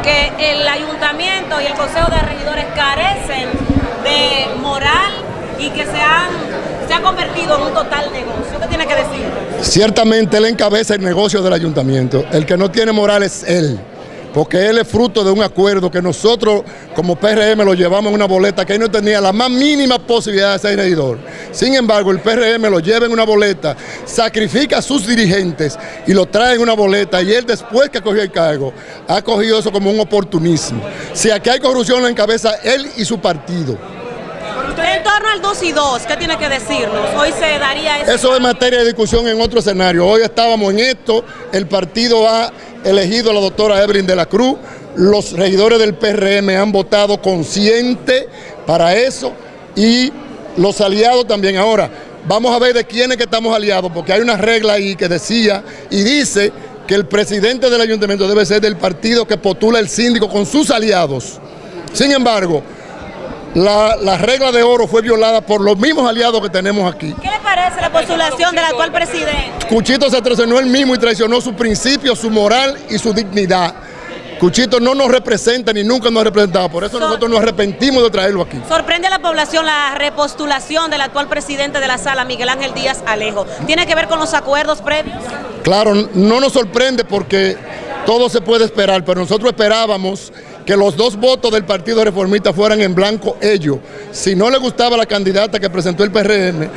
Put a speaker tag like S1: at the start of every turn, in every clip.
S1: que el ayuntamiento y el consejo de regidores carecen de moral y que se han se ha convertido en un total negocio. ¿Qué tiene que decir?
S2: Ciertamente él encabeza el negocio del ayuntamiento. El que no tiene moral es él porque él es fruto de un acuerdo que nosotros como PRM lo llevamos en una boleta que él no tenía la más mínima posibilidad de ser regidor. Sin embargo, el PRM lo lleva en una boleta, sacrifica a sus dirigentes y lo trae en una boleta y él después que cogió el cargo ha cogido eso como un oportunismo. Si aquí hay corrupción en cabeza él y su partido.
S1: En torno al 2 y 2, ¿qué tiene que decirnos? Hoy se daría eso.
S2: Eso es materia de discusión en otro escenario. Hoy estábamos en esto, el partido ha elegido a la doctora Evelyn de la Cruz, los regidores del PRM han votado consciente para eso y los aliados también. Ahora, vamos a ver de quiénes que estamos aliados, porque hay una regla ahí que decía y dice que el presidente del ayuntamiento debe ser del partido que postula el síndico con sus aliados. Sin embargo, la, regla de oro fue violada por los mismos aliados que tenemos aquí.
S1: ¿Qué le parece la postulación del actual presidente?
S2: Cuchito se traicionó él mismo y traicionó su principio, su moral y su dignidad. Cuchito no nos representa ni nunca nos ha representado, por eso nosotros nos arrepentimos de traerlo aquí.
S1: Sorprende a la población la repostulación del actual presidente de la sala, Miguel Ángel Díaz Alejo. ¿Tiene que ver con los acuerdos previos?
S2: Claro, no nos sorprende porque todo se puede esperar, pero nosotros esperábamos que los dos votos del Partido Reformista fueran en blanco ellos. Si no le gustaba la candidata que presentó el PRM,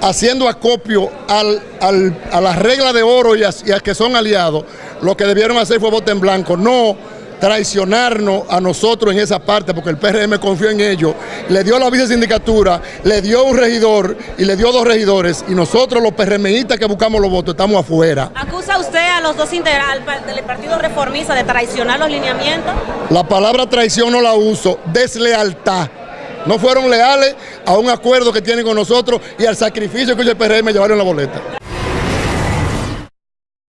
S2: haciendo acopio a la regla de oro y a, y a que son aliados, lo que debieron hacer fue voto en blanco, no traicionarnos a nosotros en esa parte, porque el PRM confió en ellos, le dio la vicesindicatura, le dio un regidor y le dio dos regidores, y nosotros los PRMistas que buscamos los votos estamos afuera.
S1: ¿Acusa usted a los dos integrantes del Partido Reformista de traicionar los lineamientos?
S2: La palabra traición no la uso, deslealtad. No fueron leales a un acuerdo que tienen con nosotros y al sacrificio que el PRM llevaron en la boleta.